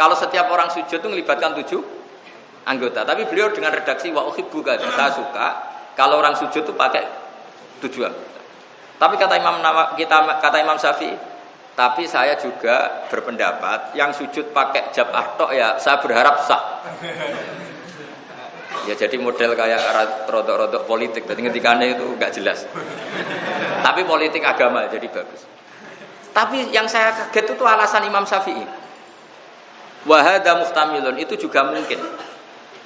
Kalau setiap orang sujud itu melibatkan tujuh anggota. Tapi beliau dengan redaksi wa uhibbu saya suka kalau orang sujud itu pakai tujuh anggota. Tapi kata Imam kita kata Imam Syafi'i, tapi saya juga berpendapat yang sujud pakai jab tok ya saya berharap sah. Ya jadi model kayak rodok-rodok politik, jadi ngetikannya itu nggak jelas. Tapi politik agama jadi bagus. Tapi yang saya kaget itu alasan Imam Syafi'i. Wahada mustamilun itu juga mungkin.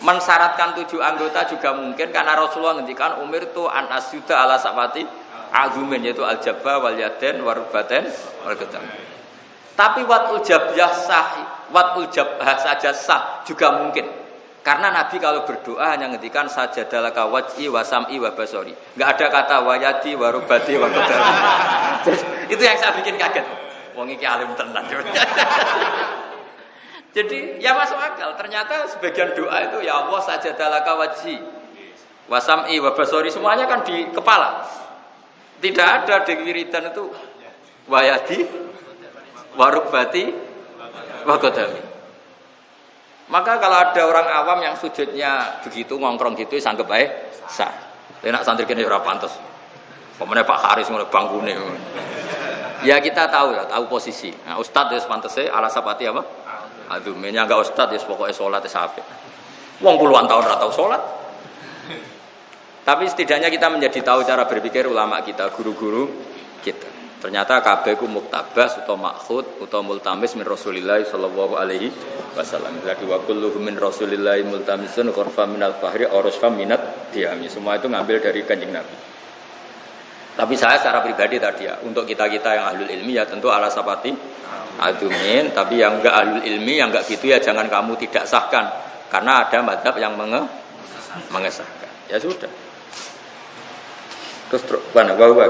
Mensyaratkan tujuh anggota juga mungkin karena Rasulullah ngendikan umir itu an asyuda ala sapati agumin yaitu al jabba wal yaden warubaten wal Tapi watul jabah sah, watul jabah saja sah juga mungkin. Karena Nabi kalau berdoa hanya ngendikan saja dalam wajhi wasam'i wa basori. Enggak ada kata wayati warubati wa Itu yang saya bikin kaget. Wong iki alim tenan. Jadi ya masuk akal. Ternyata sebagian doa itu ya Allah saja dalam wajhi wasam'i wa basori semuanya kan di kepala. Tidak ada di wiridan itu wayati warubati wa maka kalau ada orang awam yang sujudnya begitu ngongkrong gitu sanggup baik sah. Enak santri kene ora pantes. Pemene Pak Haris ngono bangkune. Ya kita tahu ya, tahu posisi. Nah, ustad ya pantese ala sapati apa? Aduh, menya enggak ustad ya pokoknya sholat ya sampai. Wong puluhan tahun ora tahu sholat. Tapi setidaknya kita menjadi tahu cara berpikir ulama kita, guru-guru kita. Ternyata kabeh muktabas atau makhud atau multamis min Rasulillah sallallahu alaihi wasallam. Lagi wa kulluhu min Rasulillah multamisun qurfa min al-fahri aurusfa minat diami. Semua itu ngambil dari Kanjeng Nabi. Tapi saya secara pribadi tadi ya, untuk kita-kita yang ahlul ilmi ya tentu ala sapati adumin, tapi yang enggak ahlul ilmi yang enggak gitu ya jangan kamu tidak sahkan karena ada madhab yang menge mengesahkan. Ya sudah. Terus mana bahwa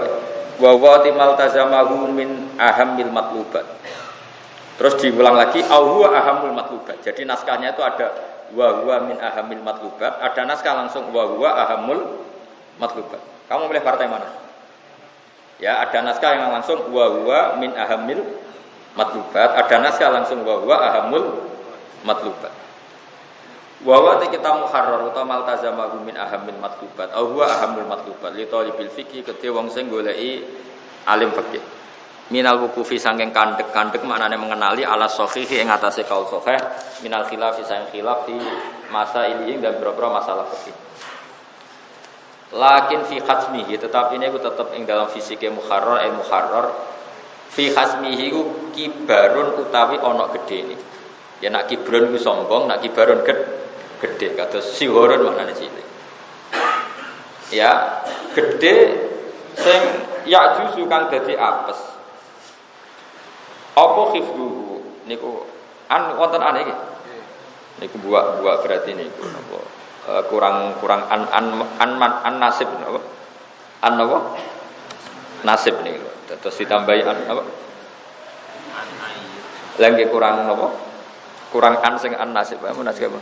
wa wa timal tazamahu min ahamil matlubat. Terus diulang lagi au ahamul matlubat. Jadi naskahnya itu ada wa huwa min ahamil matlubat, ada naskah langsung wa huwa ahamul matlubat. Kamu pilih partai mana? Ya, ada naskah yang langsung wa huwa min ahamil matlubat, ada naskah langsung wa huwa ahamul matlubat. Wa kita muharrar utawa maltazamahu min ahamil matlubat au huwa ahamul matlubat li talibil fikih kedhe wong sing goleki alim fikih. Minal wukufi sangking kandek-kandek maknane mengenali ala sahihi ing atase kaul sahih minal khilafi sang khilaf di masa ini dan beberapa masalah fikih. Lakin fi khatmihi tetapi ini aku tetap ing dalam fisiknya muharrar el muharrar fi khasmihi ku kibarun utawi gede ini. Ya nak kibrun ku sombong, nak kibarun gede gede kata sihorun maknanya cilik. Ya gede sing ya jusu kang dadi apes. Apa khifduhu? Niku an wonten an iki? Niku buak buak berarti niku napa? Uh, kurang kurang an an an, an, an nasib napa? An nasib niku terus ditambahi an apa lagi kurang napa kurang an sing an nasib apa nasib apa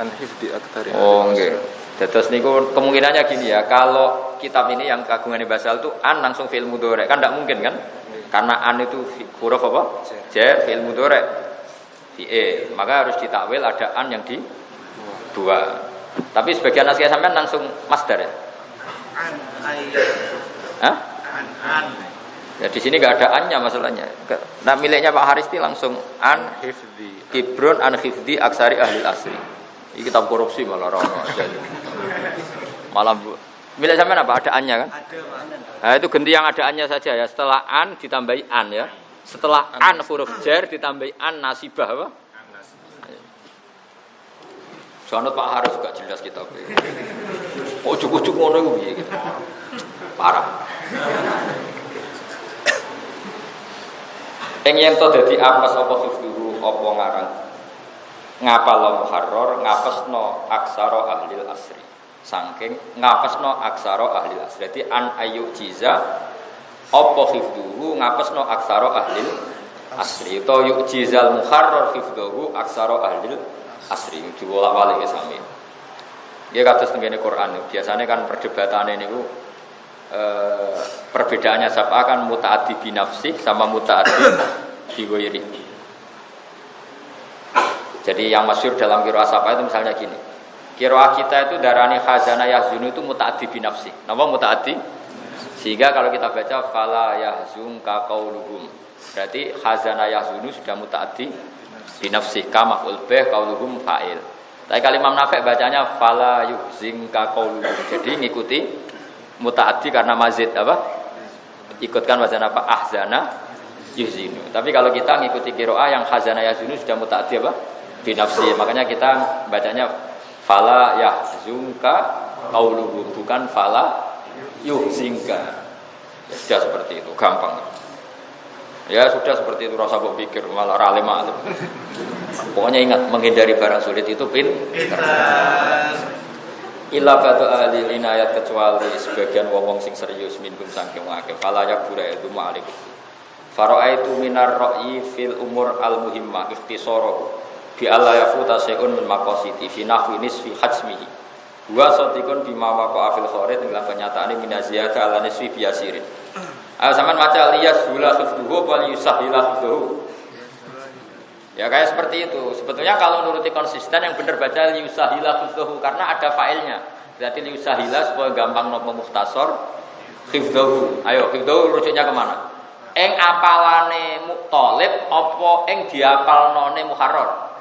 an hifdi aktsari oh nggih Terus niku kemungkinannya gini ya, kalau kitab ini yang kagungan basal itu an langsung fi'il mudhari kan tidak mungkin kan? Karena an itu huruf apa? J fi'il mudhari. Fi'il. Maka harus ditakwil ada an yang di dua. Tapi sebagian nasihat sampean langsung masdar ya? An Hah? Ya di sini nggak ada annya masalahnya. Nah miliknya Pak Haristi langsung an hifdi. Kibrun an hifdi aksari ahli asri. Ini kitab korupsi malah orang aja. Malah bu. Milik sampean apa? Ada annya kan? Ada, Nah, itu ganti yang ada annya saja ya. Setelah an ditambahi an ya. Setelah an, huruf jar ditambahi an nasibah apa? Soalnya Pak Harus juga jelas kita. Oh cukup cukup ngono itu gitu. Parah. Yang yang to dadi apa sapa dulu apa ngarang? Ngapal muharrar ngapesno aksara ahli asri. Saking ngapesno aksara ahli asri. Jadi an ayu jiza apa hifduhu ngapesno aksara ahli asri. Itu yuk jizal muharrar hifduhu aksara ahli asri. Diwolak balik ke sami dia kata setengahnya Quran. Biasanya kan perdebatan ini eh, perbedaannya siapa kan mutaati binafsi sama mutaati biwiri Jadi yang masyur dalam kiro asapa itu misalnya gini. Kiroah kita itu darani khazana yahzunu itu mutaati binafsi. Nama mutaati? Sehingga kalau kita baca fala yahzun qauluhum. Berarti khazana yahzunu sudah mutaati binafsi kama ulbeh qauluhum fa'il. Tapi kali Imam Nafek bacanya fala yuhzin qauluhum. Jadi ngikuti mutaati karena mazid apa? Ikutkan wazan apa? Ahzana yuhzinu. Tapi kalau kita ngikuti kiroah yang khazana yahzunu sudah mutaati apa? binafsi. Makanya kita bacanya fala yahzunka qauluhum bukan fala yuhzinka. Ya sudah seperti itu, gampang. Ya sudah seperti itu rasa pikir malah rale malam. Pokoknya ingat menghindari barang sulit itu pin. Illa batu ahli inayat kecuali sebagian wong sing serius minum sangking akeh. Fala yakbura itu ma'alikum. itu minar ra'i fil umur al muhimmah ikhtisarahu bi alla yafuta syai'un min maqasidi fi nahwi nisfi hajmihi. Wa satikun bima waqa afil kharid dalam kenyataan ini minaziyata ala nisfi biasirin ayo sampean maca liyas hula khifduhu wal yusahila khifduhu Ya kayak seperti itu. Sebetulnya kalau nuruti konsisten yang benar baca liusahila khifdahu karena ada failnya. Berarti liusahila supaya gampang nopo muhtasor khifdahu. Ayo khifdahu rujuknya ke mana? Eng apalane muktolib opo eng diapal none muharrar.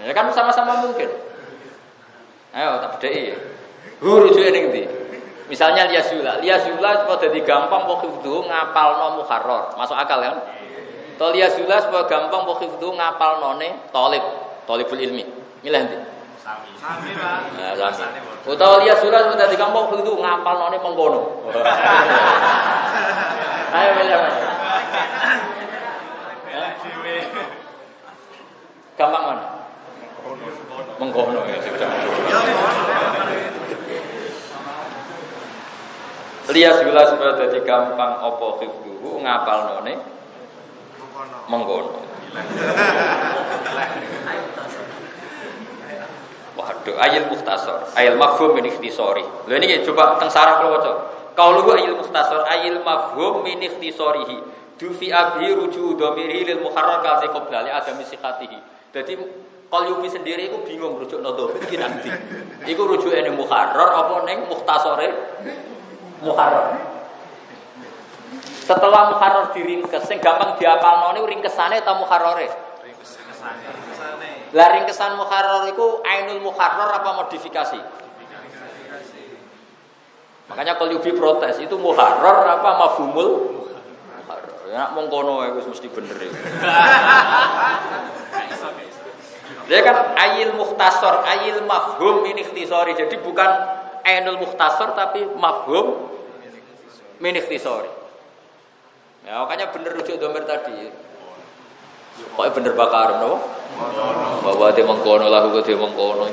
Ya kan sama-sama mungkin. Ayo tak bedai. Hu rujuke ning ndi? Misalnya liasula, liasula supaya jadi gampang kok ngapal no muharrar. Masuk akal kan? To liasula supaya gampang kok itu ngapal none tolib, tolibul ilmi. Milih nanti. Sami. Sami, Pak. Nah, sami. Utawa gampang kok itu ngapal none mengkono. Ayo milih. Gampang mana? mengkono ya sudah. Lias gula supaya jadi gampang opo hifduhu ngapal none mengkono. Waduh, ayil muhtasor, ayil mafhum min ikhtisori. Lho ini coba teng sarah kula waca. Kaulu ayil muhtasor, ayil mafhum min ikhtisorihi. Dufi abhi ruju domiri lil muharrar kasi qoblali adami sikatihi. Jadi Qalyubi sendiri itu bingung rujuk nodo iki nanti. Iku rujuk ini muharrar apa neng muhtasore muharrar. Setelah muharrar diringkes, sing gampang diapal noni ringkesane atau muharrore? Ringkesane. Lah ringkesan muharrar itu ainul muharrar apa modifikasi? Makanya Qalyubi protes, itu muharrar apa mafhumul? Muharrar. Ya mongkono itu mesti bener ya. Dia kan ayil muhtasor, ayil mafhum ini ikhtisori. Jadi bukan ainul muhtasor tapi mafhum min ikhtisori. Ya, makanya bener rujuk domir tadi. Pokoknya bener bakar, no? Bahwa dia mengkono lagu dia mengkono.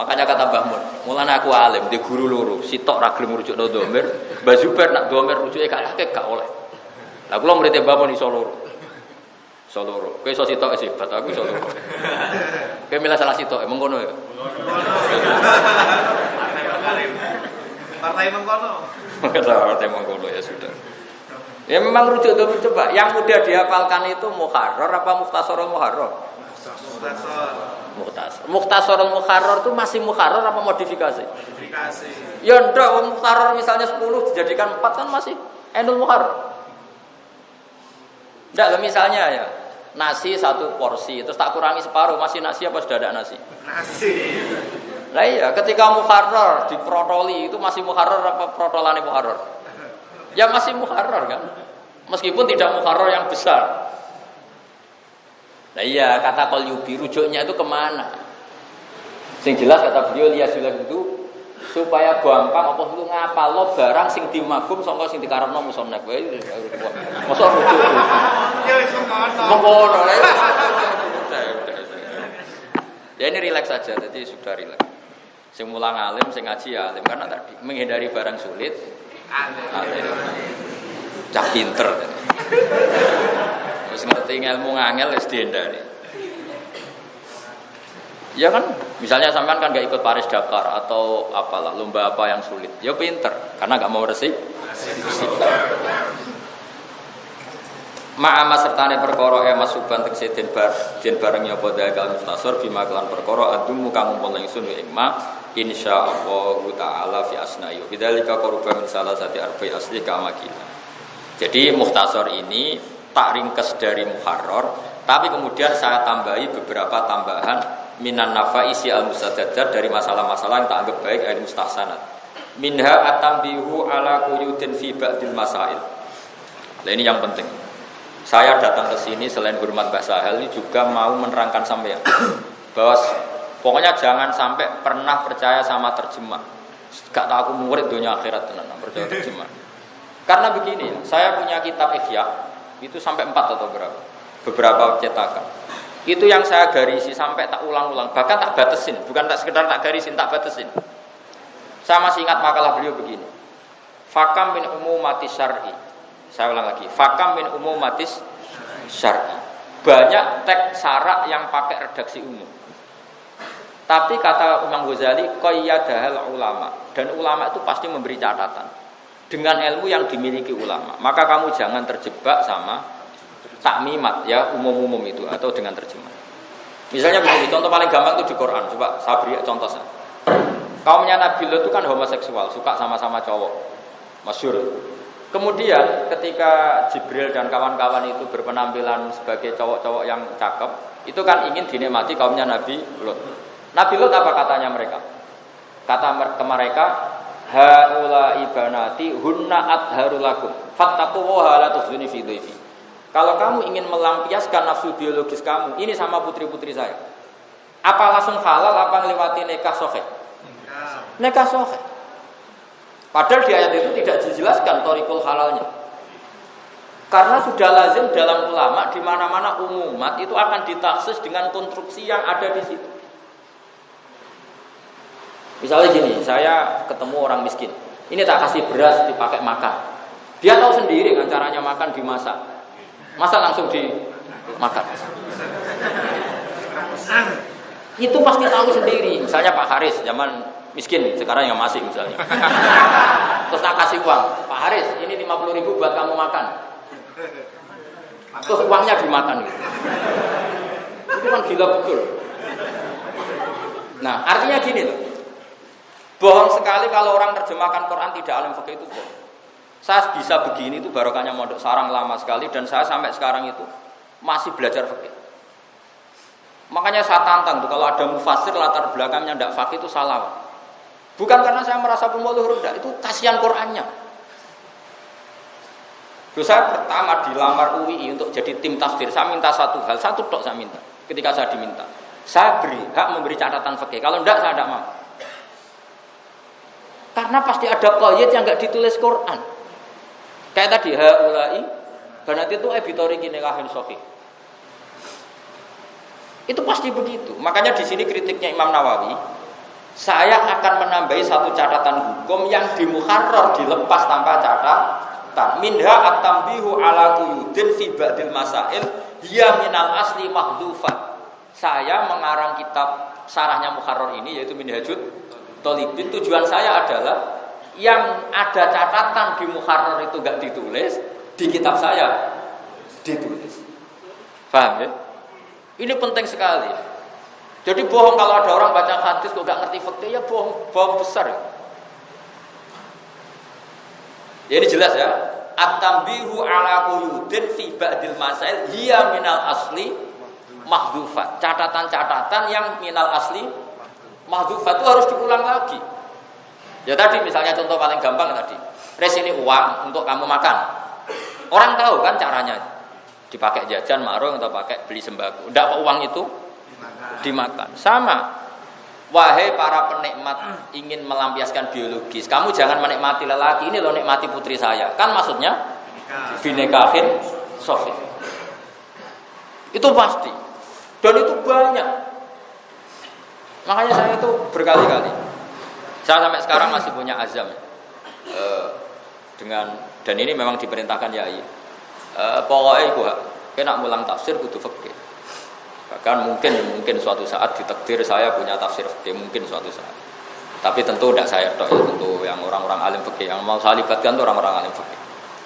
Makanya kata Mbah Mun, mulane aku alim, di guru loro, sitok ra gelem rujuk no domir, Mbah Zubair nak domir rujuke gak akeh gak oleh. Lah kula murid Mbah Mun iso loro. Soloro. Kowe iso sitok sih, bat aku iso loro. Kowe milih salah sitok, emang kono ya. Partai mengkono. Partai mengkono ya sudah. Ya memang rujuk itu coba. Yang mudah dihafalkan itu muharrar apa muhtasar muharrar? Muhtasar. Muhtasar. Muhtasar muharrar itu masih muharrar apa modifikasi? Modifikasi. Ya ndak muharrar misalnya 10 dijadikan 4 kan masih enul muharrar. Ndak misalnya ya, nasi satu porsi terus tak kurangi separuh masih nasi apa sudah ada nasi nasi nah iya ketika muharrar diprotoli itu masih muharrar apa protolane muharrar? Ya masih muharrar kan? Meskipun tidak muharrar yang besar. Nah iya kata yubi rujuknya itu ke mana? Sing jelas kata beliau lihat itu supaya gampang apa itu lo barang sing dimagum sangka sing dikarepno musonef wae mosok rujuk. Ya wis mengkono ya ini rileks saja jadi sudah rileks sing mulang alim ngaji ya alim. Karena tadi menghindari barang sulit alim. Cah pinter. Terus ngerti ilmu ngangel wis dihindari. Ya kan, misalnya sampean kan gak ikut Paris Dakar atau apalah lomba apa yang sulit, ya pinter karena gak mau resik. Ma'ama sertane perkara e masuban tekse den bar den bareng ya padha kal mustasor bima kelan perkara adumu kang umpul ingsun ing ma insyaallah taala fi asnayu bidzalika qurba min salah sati arba'i asli kamakina jadi muhtasor ini tak ringkes dari muharrar tapi kemudian saya tambahi beberapa tambahan minan isi al mustajad dari masalah-masalah yang tak anggap baik al mustahsanat minha atambihu ala kuyudin fi ba'dil masail. Nah ini yang penting saya datang ke sini selain hormat Mbak Sahel ini juga mau menerangkan sampai bahwa pokoknya jangan sampai pernah percaya sama terjemah. Gak tahu aku murid dunia akhirat tenan percaya terjemah. Karena begini, saya punya kitab Ihya itu sampai empat atau berapa? Beberapa cetakan. Itu yang saya garisi sampai tak ulang-ulang, bahkan tak batasin, bukan tak sekedar tak garisin, tak batasin. Saya masih ingat makalah beliau begini. Fakam min umumati syar'i saya ulang lagi. Fakam min umumatis syar'i. Banyak teks sarak yang pakai redaksi umum. Tapi kata Imam Ghazali, qayyadahal ulama. Dan ulama itu pasti memberi catatan. Dengan ilmu yang dimiliki ulama. Maka kamu jangan terjebak sama takmimat ya umum-umum itu atau dengan terjemah. Misalnya begini, contoh paling gampang itu di Quran. Coba sabri contoh saya. Kaumnya Nabi itu kan homoseksual, suka sama-sama cowok. Masyur. Kemudian ketika Jibril dan kawan-kawan itu berpenampilan sebagai cowok-cowok yang cakep, itu kan ingin dinikmati kaumnya Nabi Lut. Nabi Lut apa katanya mereka? Kata ke mereka, haula ibanati hunna adharulakum fattaqu wa la tukhzuni fi dhaifi. Kalau kamu ingin melampiaskan nafsu biologis kamu, ini sama putri-putri saya. Apa langsung halal apa melewati nikah sohe? Nikah sohe. Padahal di ayat itu tidak dijelaskan torikul halalnya. Karena sudah lazim dalam ulama di mana-mana umumat itu akan ditaksis dengan konstruksi yang ada di situ. Misalnya gini, saya ketemu orang miskin. Ini tak kasih beras dipakai makan. Dia tahu sendiri kan caranya makan dimasak. Masa langsung dimakan. Itu pasti tahu sendiri. Misalnya Pak Haris zaman miskin sekarang yang masih misalnya. Terus tak kasih uang. Pak Haris ini 50 ribu buat kamu makan. Terus uangnya dimakan. Gitu. itu kan gila betul. Nah artinya gini loh. Bohong sekali kalau orang terjemahkan Quran tidak alim fikih itu bohong. Saya bisa begini itu barokahnya mondok sarang lama sekali dan saya sampai sekarang itu masih belajar fikih makanya saya tantang tuh kalau ada mufasir latar belakangnya tidak fakih itu salah Bukan karena saya merasa pemuluh rendah, itu kasihan Qurannya. Terus saya pertama dilamar UI untuk jadi tim tafsir, saya minta satu hal, satu tok saya minta. Ketika saya diminta, saya beri hak memberi catatan fakih. Kalau enggak saya tidak mau. Karena pasti ada koyet yang enggak ditulis Quran. Kayak tadi haulai karena itu ebitori kinekahin sofi. Itu pasti begitu. Makanya di sini kritiknya Imam Nawawi, saya akan menambahi satu catatan hukum yang di muharrar dilepas tanpa catatan. Minha at-tambihu ala quyudin fi ba'dil masail hiya minal asli mahdhufat saya mengarang kitab sarahnya muharrar ini yaitu minhajud tolibin tujuan saya adalah yang ada catatan di muharrar itu gak ditulis di kitab saya ditulis. Paham ya? Ini penting sekali jadi bohong kalau ada orang baca hadis kok gak ngerti fakta ya bohong, bohong besar. Ya ini jelas ya. At-tambihu ala quyudin fi ba'dil masail hiya minal asli mahdhufat. Catatan-catatan yang minal asli mahdhufat itu harus diulang lagi. Ya tadi misalnya contoh paling gampang tadi. Res ini uang untuk kamu makan. Orang tahu kan caranya. Dipakai jajan, marung atau pakai beli sembako. Tidak uang itu dimakan. Sama. Wahai para penikmat ingin melampiaskan biologis, kamu jangan menikmati lelaki ini loh nikmati putri saya. Kan maksudnya binekahin sofi. Itu pasti. Dan itu banyak. Makanya saya itu berkali-kali. Saya sampai sekarang masih punya azam e, dengan dan ini memang diperintahkan yai. E, pokoknya ibu kena mulang tafsir kudu fikih. Bahkan mungkin mungkin suatu saat ditakdir saya punya tafsir fikih mungkin suatu saat. Tapi tentu tidak saya dok ya, tentu yang orang-orang alim fikih yang mau saya libatkan itu orang-orang alim fikih.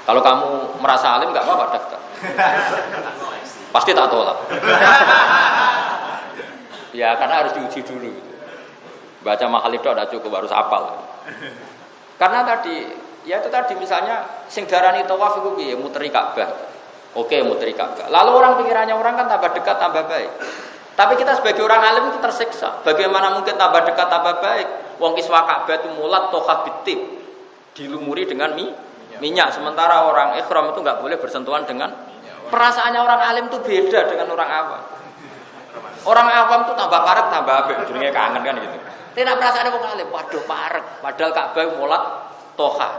Kalau kamu merasa alim nggak apa-apa daftar. Pasti tak tolak. ya karena harus diuji dulu. Baca mahal itu ada cukup harus hafal. Karena tadi ya itu tadi misalnya sing darani tawaf itu piye muteri Ka'bah. Oke, muteri Ka'bah. Lalu orang pikirannya orang kan tambah dekat tambah baik. Tapi kita sebagai orang alim itu tersiksa. Bagaimana mungkin tambah dekat tambah baik? Wong kiswa Ka'bah itu mulat toha bitib dilumuri dengan mie minyak. Sementara orang ikhram itu nggak boleh bersentuhan dengan perasaannya orang alim itu beda dengan orang awam. Orang awam itu tambah parek tambah apik, jenenge kangen kan gitu. Tidak perasaan orang alim, waduh parek, padahal Ka'bah mulat toha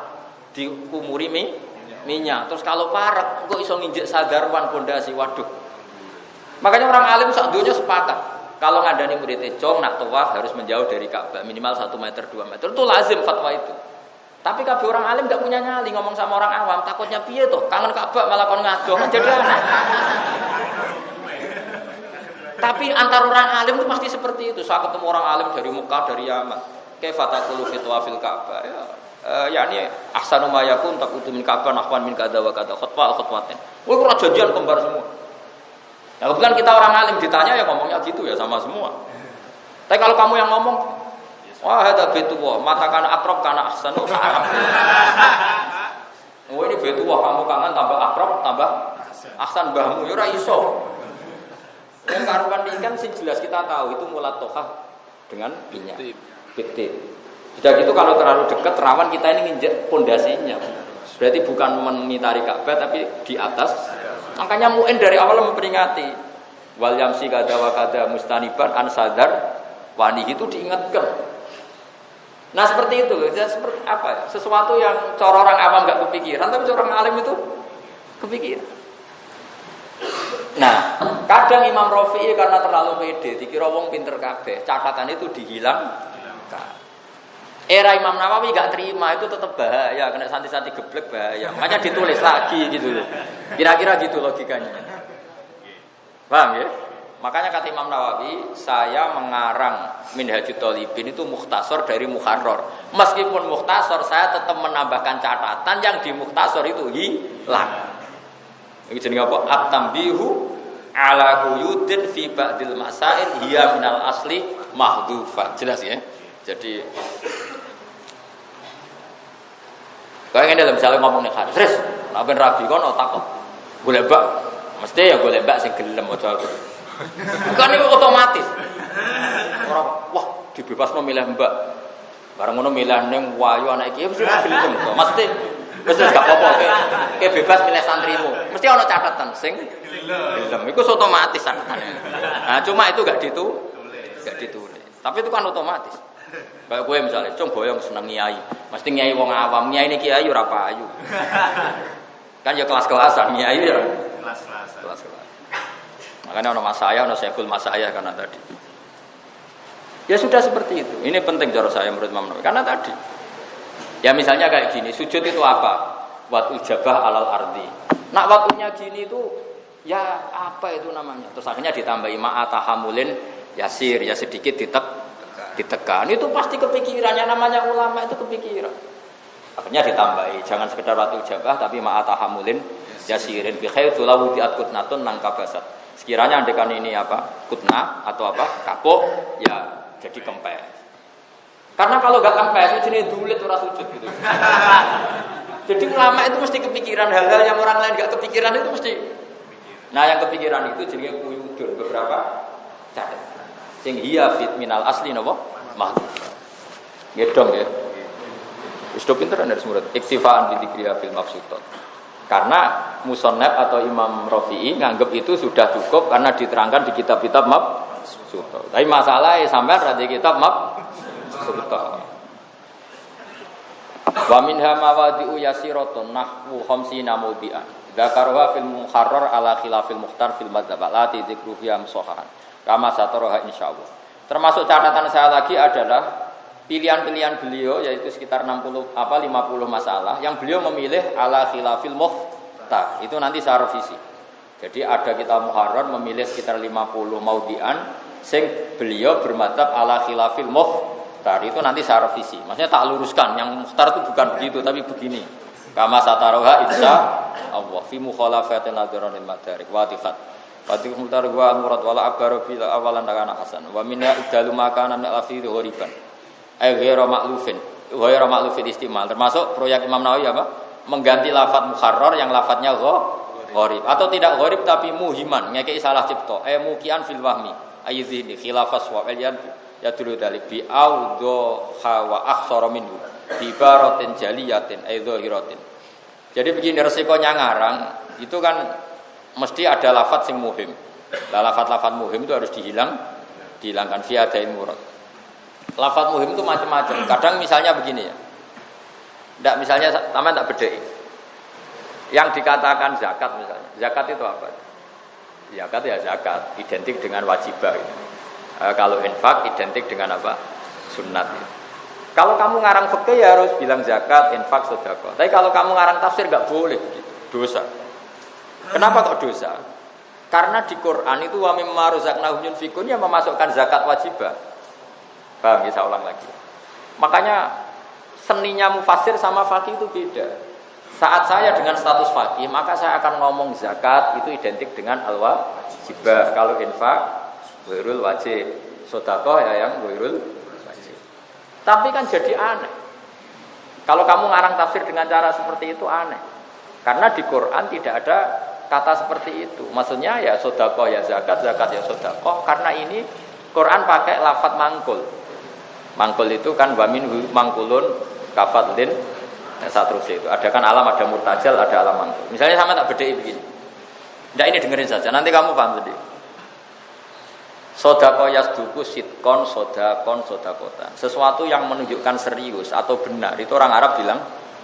diumuri mie minyak. Terus kalau parek kok iso nginjek sadarwan pondasi, waduh. Makanya orang alim sak dunia sepakat. Kalau ngandani muridnya cong nak tawaf harus menjauh dari Ka'bah minimal 1 meter 2 meter. Itu lazim fatwa itu. Tapi kabeh orang alim gak punya nyali ngomong sama orang awam, takutnya piye tuh? Kangen Ka'bah malah kon ngado kan jadi. Tapi antar orang alim itu pasti seperti itu. Saya ketemu orang alim dari Mekah, dari Yaman. Kaifatakulu fitwa fil Ka'bah. Ya, uh, yakni ahsanu ma yakun takutu min Ka'bah nahwan min kada wa kada khutbah khutbatin. Wah, kurang janjian kembar semua. Nah, kebetulan kita orang alim ditanya ya ngomongnya gitu ya sama semua. Tapi kalau kamu yang ngomong Wah, ada betu wah, mata kana akrab kana ahsan oh Arab. Oh ini betu wah, kamu kangen tambah akrab tambah ahsan bahmu ya ora iso. Yang karuan ini kan sih jelas kita tahu itu mulat toha dengan minyak. Betul. Sudah gitu kalau terlalu dekat rawan kita ini nginjek pondasinya. Berarti bukan menitari Ka'bah tapi di atas. Makanya muin dari awal memperingati wal yamsi kada wa kada mustaniban an sadar wani itu diingatkan Nah seperti itu, ya, seperti apa? Sesuatu yang cara orang awam nggak kepikiran, tapi orang alim itu kepikiran. Nah, kadang Imam Rafi'i karena terlalu pede, dikira wong pinter kabeh, catatan itu dihilang. Era Imam Nawawi nggak terima itu tetap bahaya, kena santi-santi geblek bahaya. Makanya ditulis lagi gitu loh. Kira-kira gitu logikanya. Paham ya? Makanya kata Imam Nawawi, saya mengarang Minhajul Talibin itu muhtasor dari Muharrar. Meskipun muhtasor, saya tetap menambahkan catatan yang di muhtasor itu hilang. Ini jadi apa? At-tambihu ala quyudin fi ba'dil masail hiya minal asli mahdufa. Jelas ya? Jadi Kau ini dalam misalnya ngomong nih hadis, nabi rabi kan otak kok, gue lebak, mesti ya gue lebak sih gelem aja. Bukan itu otomatis. Orang wah dibebas memilih mbak. Barang ngono milih neng wayu anak iki mesti gelem to. Mesti mesti gak apa-apa ke bebas milih santrimu. Mesti ana catatan sing gelem. Iku otomatis catatane. Nah, cuma itu gak ditu gak ditulis. Tapi itu kan otomatis. Kayak gue misalnya, cung boyong seneng nyai, mesti nyai wong awam, nyai ini kiai ora payu. kan ya kelas-kelasan nyai ya. Kelas-kelasan. Kelas-kelasan. Makanya ono mas saya, ono sekul mas saya karena tadi. Ya sudah seperti itu. Ini penting cara saya menurut Imam Nawawi. Karena tadi, ya misalnya kayak gini, sujud itu apa? Wat ujabah alal ardi. Nak waktunya gini itu, ya apa itu namanya? Terus akhirnya ditambahi ma'atahamulin yasir, ya sedikit ditek, ditekan. Itu pasti kepikirannya namanya ulama itu kepikiran. Akhirnya ditambahi, jangan sekedar waktu ujabah tapi ma'atahamulin yasirin bi khair tulawu natun nangkabasat Sekiranya andekan ini apa? Kutna atau apa? Kapok, ya jadi kempes. Karena kalau gak kempes, itu jenis dulit orang sujud gitu. jadi ulama itu mesti kepikiran hal-hal yang orang lain gak kepikiran itu mesti. Nah yang kepikiran itu jadi kuyudun beberapa catat. Sing hiya fit minal asli nopo mahdud. Gedong ya. Sudah pinter dari semua. Iktifaan bidikriya fil maksudot. Karena musonep atau Imam Rafi'i nganggap itu sudah cukup karena diterangkan di kitab-kitab mab suto. Tapi masalahnya sampai di kitab mab suto. Wa minha mawadi'u yasiratun nahwu khamsina mawdi'an. Dzakarwa fil muharrar ala khilafil muhtar fil madzhab lati dzikru fiha musahahan. Kama sataraha insyaallah. Termasuk catatan saya lagi adalah pilihan-pilihan beliau yaitu sekitar 60 apa 50 masalah yang beliau memilih ala khilafil muhtar itu nanti saya revisi. Jadi ada kita muharrar memilih sekitar 50 maudian sing beliau bermadhab ala khilafil muhtar itu nanti saya revisi. Maksudnya tak luruskan. Yang muhtar itu bukan begitu tapi begini. Kama sataroha insya Allah. Fi mukhalafatin nadhiranil madarik. Wa tifat. Fati mutar wa murad wala fil awalan kana hasan. Wa minna idalu makanan min alfi ghoriban. Ay ghairu ma'lufin. Ghairu ma'lufin istimal. Termasuk proyek Imam Nawawi apa? Mengganti lafat mukharrar yang lafadznya gharib atau tidak gharib tapi muhiman ngekei salah cipta. Eh mukian fil wahmi. Ayyidhini khilafas wa aliyan ya dulu dalik bi audho hawa akhsara minhu bi baratin jaliyatin ay. Jadi begini resikonya ngarang itu kan mesti ada lafat sing muhim. Lah lafat-lafat muhim itu harus dihilang, dihilangkan via dain murad. Lafat muhim itu macam-macam. Kadang misalnya begini ya. Tidak misalnya taman tak beda. Yang dikatakan zakat misalnya. Zakat itu apa? Zakat ya zakat, identik dengan wajibah. E, kalau infak identik dengan apa? Sunnat. Kalau kamu ngarang fikih ya harus bilang zakat, infak, sedekah. Tapi kalau kamu ngarang tafsir nggak boleh, dosa. Kenapa kok dosa? Karena di Quran itu wa mimma razaqnahum yunfikun yang memasukkan zakat wajibah. Paham ya, saya ulang lagi. Makanya seninya mufasir sama fakih itu beda. Saat saya dengan status fakih, maka saya akan ngomong zakat itu identik dengan al wajibah. Kalau infak, wirul wajib. Sodakoh ya yang wirul wajib. Tapi kan jadi aneh. Kalau kamu ngarang tafsir dengan cara seperti itu aneh. Karena di Quran tidak ada kata seperti itu. Maksudnya ya sodako ya zakat, zakat ya sodako. Karena ini Quran pakai lafat mangkul. Mangkul itu kan wamin mangkulun kafatlin ya, terus itu. Ada kan alam, ada murtajal, ada alam mangkul. Misalnya sama tak beda begini. Nah ini dengerin saja, nanti kamu paham sendiri. Sodako yasduku sitkon sodakon sodakotan. Sesuatu yang menunjukkan serius atau benar itu orang Arab bilang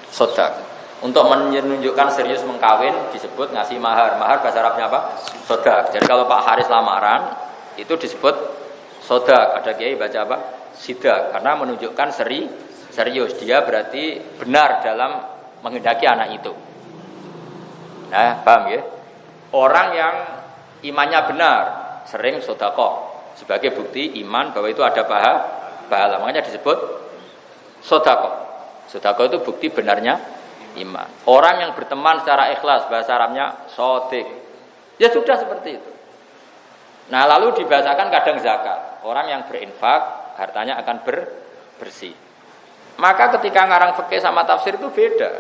sodak. Untuk menunjukkan serius mengkawin disebut ngasih mahar. Mahar bahasa Arabnya apa? Sodak. Jadi kalau Pak Haris lamaran itu disebut sodak. Ada kiai baca apa? Sidak. Karena menunjukkan seri serius. Dia berarti benar dalam menghendaki anak itu. Nah, paham ya? Orang yang imannya benar sering sodako sebagai bukti iman bahwa itu ada pahala. Pahala makanya disebut sodako. Sodako itu bukti benarnya iman. Orang yang berteman secara ikhlas bahasa Arabnya sodik. Ya sudah seperti itu. Nah lalu dibahasakan kadang zakat. Orang yang berinfak hartanya akan ber, bersih. Maka ketika ngarang fikih sama tafsir itu beda.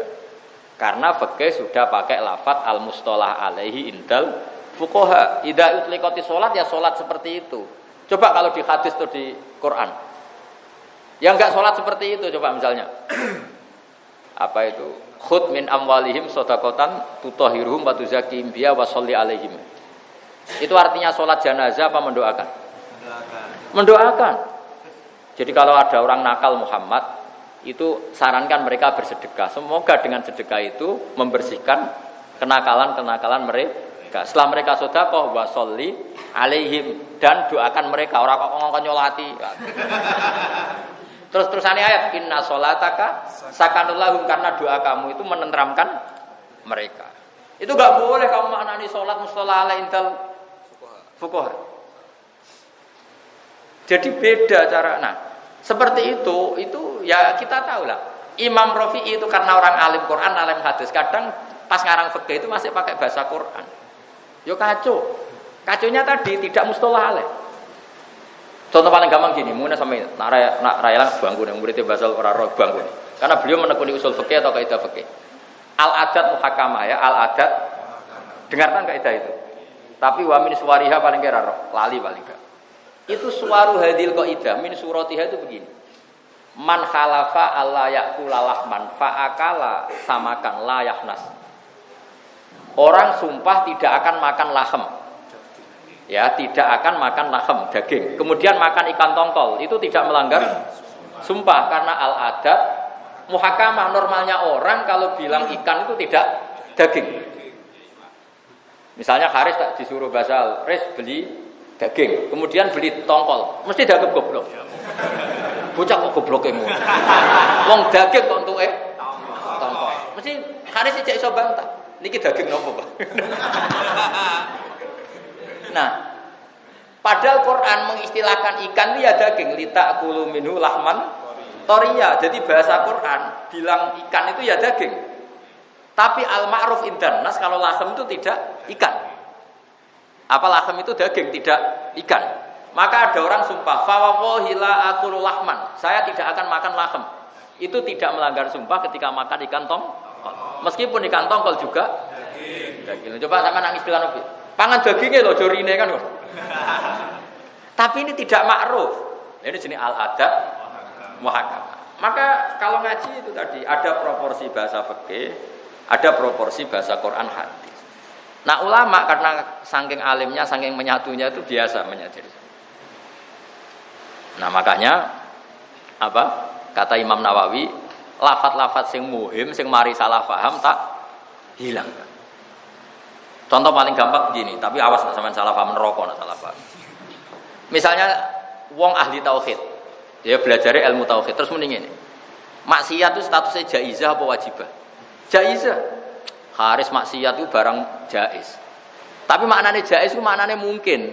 Karena fikih sudah pakai lafat al mustolah alaihi indal fukoha. Ida utlikoti sholat ya sholat seperti itu. Coba kalau di hadis atau di Quran. Yang enggak sholat seperti itu coba misalnya. Apa itu? Khud min amwalihim sodakotan tutohiruhum wa sholli alaihim. Itu artinya sholat jenazah apa mendoakan? Mendoakan. Mendoakan. Jadi kalau ada orang nakal Muhammad, itu sarankan mereka bersedekah. Semoga dengan sedekah itu membersihkan kenakalan-kenakalan mereka. Setelah mereka sodakoh wa sholli alaihim dan doakan mereka. Orang kok ngomong nyolati. Terus terusannya ayat inna solataka sakanulahum karena doa kamu itu menenteramkan mereka. Itu gak boleh kamu maknani sholat mustola ala intel fukoha. Jadi beda cara. Nah, seperti itu, itu ya kita tahu lah. Imam Rafi'i itu karena orang alim Quran, alim hadis. Kadang pas ngarang fikih itu masih pakai bahasa Quran. Yo kacau. Kacunya tadi tidak mustola alaih. Contoh paling gampang gini, mungkin sampai nak raya nak raya lah bangku yang muridnya bahasa orang roh bangku Karena beliau menekuni usul fikih atau kaidah fikih. Al adat muhakama ya, al adat. Dengarkan kaidah itu. Tapi wa min suwariha paling kira roh, lali paling gak. Itu suaru hadil kaidah min suratiha itu begini. Man khalafa Allah yakula lahman fa'akala samakan la yahnas. Orang sumpah tidak akan makan lahem ya tidak akan makan lahem daging. Kemudian makan ikan tongkol. Itu tidak melanggar sumpah karena al adat muhakamah normalnya orang kalau bilang ikan itu tidak daging. Misalnya Haris tak disuruh basal Haris beli daging. Kemudian beli tongkol. Mesti daging goblok. Bocah kok goblok emu wong daging kok untuk eh? Tongkol. Mesti Haris tidak iso bantah. Niki daging nopo Pak Nah, padahal Quran mengistilahkan ikan itu ya daging lita kulu minhu lahman toria. Jadi bahasa Quran bilang ikan itu ya daging. Tapi al ma'ruf indan nas kalau lahem itu tidak ikan. Apa lahem itu daging tidak ikan. Maka ada orang sumpah, fawallahi la akulu lahman. Saya tidak akan makan lahem. Itu tidak melanggar sumpah ketika makan ikan tong. Meskipun ikan tongkol juga daging. Coba sama nangis Nabi. Pangan dagingnya loh, jorine kan. Tapi ini tidak ma'ruf. Ini jenis al-adat muhakam. Maka kalau ngaji itu tadi ada proporsi bahasa fikih, ada proporsi bahasa Quran hadis. Nah ulama karena saking alimnya, saking menyatunya itu biasa menyadari. Nah makanya apa kata Imam Nawawi, lafat-lafat sing muhim, sing mari salah paham tak hilang. Contoh paling gampang begini, tapi awas sama salah paham neraka, salah paham. Misalnya wong ahli tauhid, dia belajar ilmu tauhid terus mending ini. Maksiat itu statusnya jaizah apa wajibah? Jaizah. Haris maksiat itu barang jaiz. Tapi maknanya jaiz itu maknanya mungkin.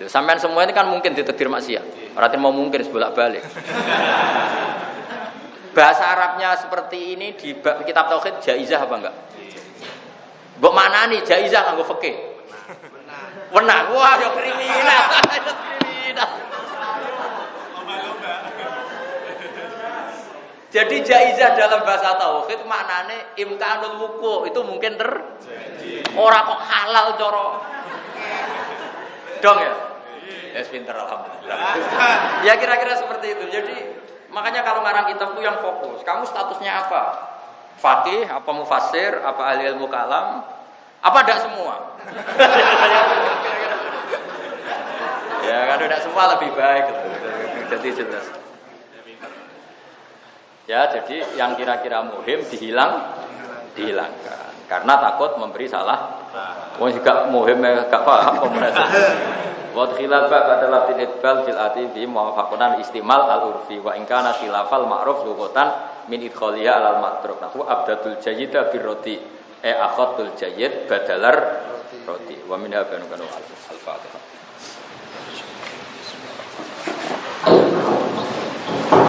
Loh, sampean semua ini kan mungkin ditetir maksiat. Berarti mau mungkin sebolak balik. Bahasa Arabnya seperti ini di kitab tauhid jaizah apa enggak? Mbok mana nih jaizah nganggo fikih? Wenang. Wah, ya kriminal. kriminal. Jadi jaizah dalam bahasa tauhid maknane imkanul wuku itu mungkin ter ora kok halal coro. Dong ya? Ya yes, pinter alhamdulillah. ya kira-kira seperti itu. Jadi makanya kalau ngarang kitab itu yang fokus. Kamu statusnya apa? Fakih, apa mufasir, apa ahli ilmu kalam, apa tidak semua? ya kan tidak semua lebih baik. Jadi jelas. Ya, jadi yang kira-kira muhim dihilang, dihilangkan. Karena takut memberi salah. Wong juga muhim gak paham komunikasi. Wa khilaf adalah fil idbal fil ati muwafaqatan istimal al urfi wa in ma'ruf lughatan min idkhaliha al matruk. Nahu abdatul jayyida birroti e akhatul jayyid badalar roti. Wa minha banu kanu al-fatihah.